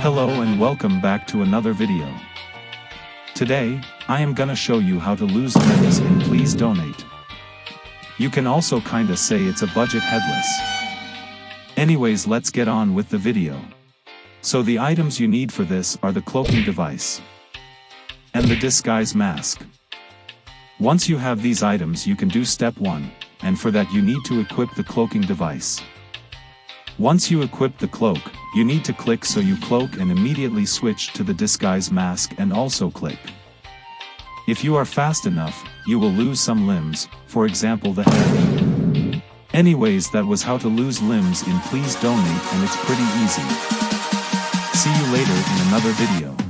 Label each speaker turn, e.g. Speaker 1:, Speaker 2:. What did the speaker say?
Speaker 1: Hello and welcome back to another video. Today, I am gonna show you how to lose limbs in Please Donate. You can also kinda say it's a budget headless. Anyways let's get on with the video. So the items you need for this are the cloaking device and the disguise mask. Once you have these items you can do step 1, and for that you need to equip the cloaking device. Once you equip the cloak, you need to click so you cloak and immediately switch to the disguise mask and also click. If you are fast enough, you will lose some limbs, for example the head. Anyways that was how to lose limbs in Please Donate and it's pretty easy. See you later in another video.